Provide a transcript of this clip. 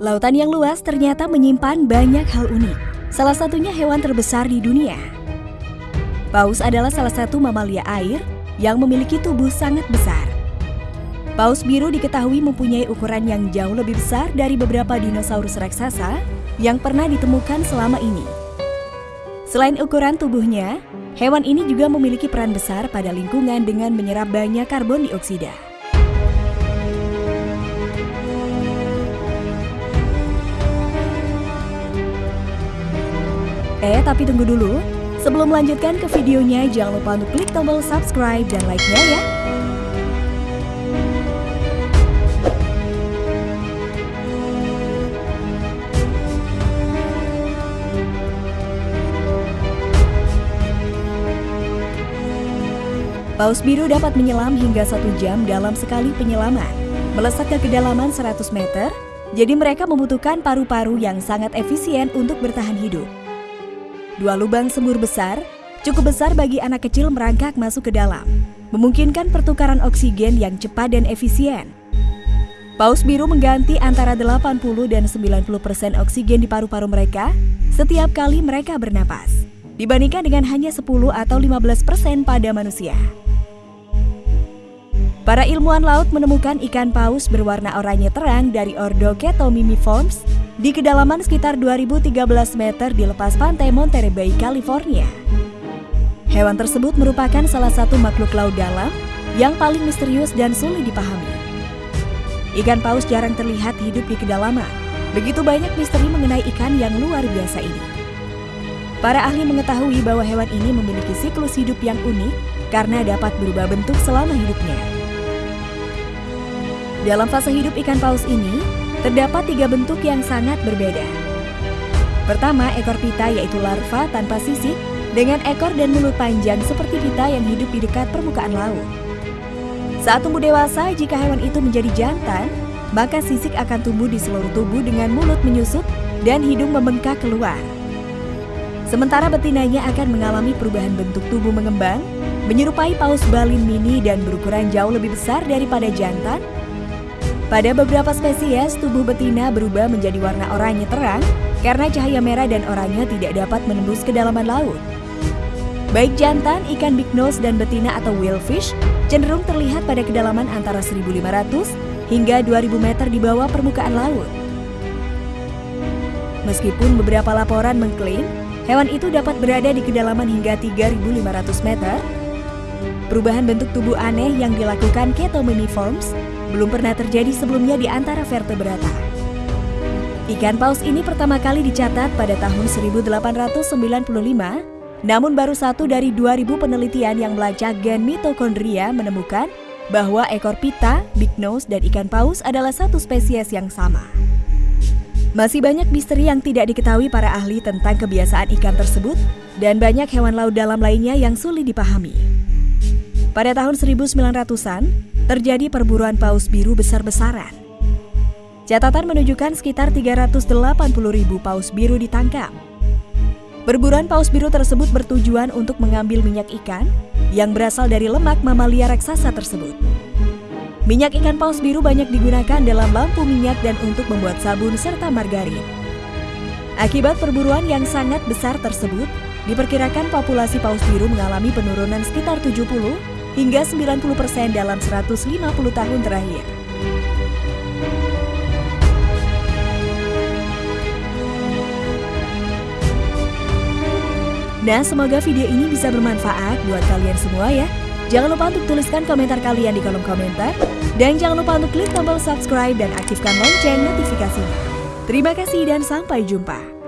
Lautan yang luas ternyata menyimpan banyak hal unik. Salah satunya hewan terbesar di dunia. Paus adalah salah satu mamalia air yang memiliki tubuh sangat besar. Paus biru diketahui mempunyai ukuran yang jauh lebih besar dari beberapa dinosaurus raksasa yang pernah ditemukan selama ini. Selain ukuran tubuhnya, hewan ini juga memiliki peran besar pada lingkungan dengan menyerap banyak karbon dioksida. Eh, tapi tunggu dulu. Sebelum melanjutkan ke videonya, jangan lupa untuk klik tombol subscribe dan like-nya ya. Paus biru dapat menyelam hingga satu jam dalam sekali penyelaman. Melesat ke kedalaman 100 meter, jadi mereka membutuhkan paru-paru yang sangat efisien untuk bertahan hidup. Dua lubang sembur besar cukup besar bagi anak kecil merangkak masuk ke dalam, memungkinkan pertukaran oksigen yang cepat dan efisien. Paus biru mengganti antara 80 dan 90 persen oksigen di paru-paru mereka setiap kali mereka bernapas, dibandingkan dengan hanya 10 atau 15 persen pada manusia. Para ilmuwan laut menemukan ikan paus berwarna oranye terang dari ordo Ketomimiforms di kedalaman sekitar 2013 meter di lepas pantai Monterey Bay, California. Hewan tersebut merupakan salah satu makhluk laut dalam yang paling misterius dan sulit dipahami. Ikan paus jarang terlihat hidup di kedalaman. Begitu banyak misteri mengenai ikan yang luar biasa ini. Para ahli mengetahui bahwa hewan ini memiliki siklus hidup yang unik karena dapat berubah bentuk selama hidupnya. Dalam fase hidup ikan paus ini, terdapat tiga bentuk yang sangat berbeda. Pertama, ekor pita yaitu larva tanpa sisik dengan ekor dan mulut panjang seperti pita yang hidup di dekat permukaan laut. Saat tumbuh dewasa, jika hewan itu menjadi jantan, maka sisik akan tumbuh di seluruh tubuh dengan mulut menyusut dan hidung membengkak keluar. Sementara betinanya akan mengalami perubahan bentuk tubuh mengembang, menyerupai paus balin mini dan berukuran jauh lebih besar daripada jantan pada beberapa spesies, tubuh betina berubah menjadi warna oranye terang karena cahaya merah dan oranye tidak dapat menembus kedalaman laut. Baik jantan, ikan big nose, dan betina atau whalefish cenderung terlihat pada kedalaman antara 1.500 hingga 2.000 meter di bawah permukaan laut. Meskipun beberapa laporan mengklaim hewan itu dapat berada di kedalaman hingga 3.500 meter, perubahan bentuk tubuh aneh yang dilakukan Ketominiforms belum pernah terjadi sebelumnya di antara vertebrata. Ikan paus ini pertama kali dicatat pada tahun 1895, namun baru satu dari 2000 penelitian yang melacak gen mitokondria menemukan bahwa ekor pita, big nose, dan ikan paus adalah satu spesies yang sama. Masih banyak misteri yang tidak diketahui para ahli tentang kebiasaan ikan tersebut dan banyak hewan laut dalam lainnya yang sulit dipahami. Pada tahun 1900-an, terjadi perburuan paus biru besar-besaran. Catatan menunjukkan sekitar 380 ribu paus biru ditangkap. Perburuan paus biru tersebut bertujuan untuk mengambil minyak ikan yang berasal dari lemak mamalia raksasa tersebut. Minyak ikan paus biru banyak digunakan dalam lampu minyak dan untuk membuat sabun serta margarin. Akibat perburuan yang sangat besar tersebut, diperkirakan populasi paus biru mengalami penurunan sekitar 70 hingga 90% dalam 150 tahun terakhir. Nah, semoga video ini bisa bermanfaat buat kalian semua ya. Jangan lupa untuk tuliskan komentar kalian di kolom komentar. Dan jangan lupa untuk klik tombol subscribe dan aktifkan lonceng notifikasinya. Terima kasih dan sampai jumpa.